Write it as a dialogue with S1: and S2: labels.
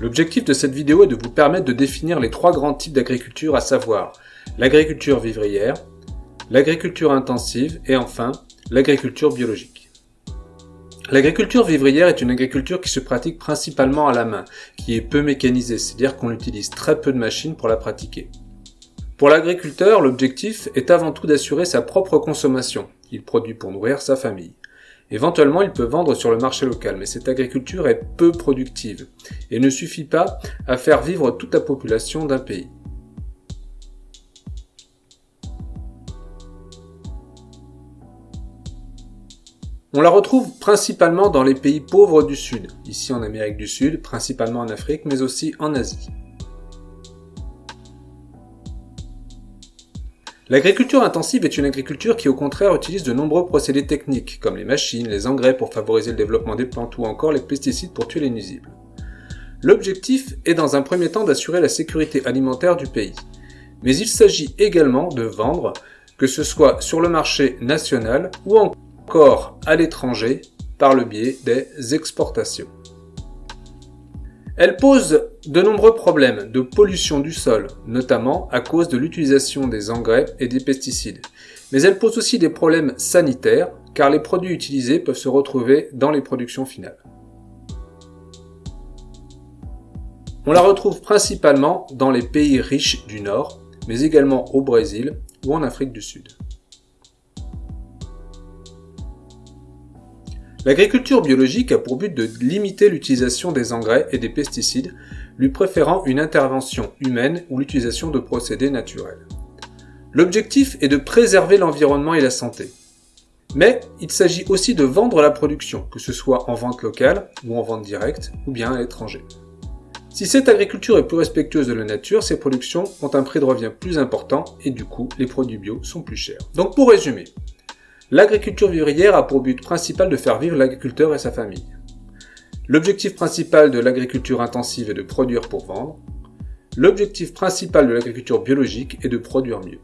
S1: L'objectif de cette vidéo est de vous permettre de définir les trois grands types d'agriculture, à savoir l'agriculture vivrière, l'agriculture intensive et enfin l'agriculture biologique. L'agriculture vivrière est une agriculture qui se pratique principalement à la main, qui est peu mécanisée, c'est-à-dire qu'on utilise très peu de machines pour la pratiquer. Pour l'agriculteur, l'objectif est avant tout d'assurer sa propre consommation. Il produit pour nourrir sa famille. Éventuellement, il peut vendre sur le marché local, mais cette agriculture est peu productive et ne suffit pas à faire vivre toute la population d'un pays. On la retrouve principalement dans les pays pauvres du Sud, ici en Amérique du Sud, principalement en Afrique, mais aussi en Asie. L'agriculture intensive est une agriculture qui au contraire utilise de nombreux procédés techniques, comme les machines, les engrais pour favoriser le développement des plantes ou encore les pesticides pour tuer les nuisibles. L'objectif est dans un premier temps d'assurer la sécurité alimentaire du pays. Mais il s'agit également de vendre, que ce soit sur le marché national ou encore à l'étranger par le biais des exportations. Elle pose de nombreux problèmes de pollution du sol, notamment à cause de l'utilisation des engrais et des pesticides. Mais elle pose aussi des problèmes sanitaires, car les produits utilisés peuvent se retrouver dans les productions finales. On la retrouve principalement dans les pays riches du Nord, mais également au Brésil ou en Afrique du Sud. L'agriculture biologique a pour but de limiter l'utilisation des engrais et des pesticides, lui préférant une intervention humaine ou l'utilisation de procédés naturels. L'objectif est de préserver l'environnement et la santé. Mais il s'agit aussi de vendre la production, que ce soit en vente locale ou en vente directe, ou bien à l'étranger. Si cette agriculture est plus respectueuse de la nature, ces productions ont un prix de revient plus important et du coup, les produits bio sont plus chers. Donc pour résumer, L'agriculture vivrière a pour but principal de faire vivre l'agriculteur et sa famille. L'objectif principal de l'agriculture intensive est de produire pour vendre. L'objectif principal de l'agriculture biologique est de produire mieux.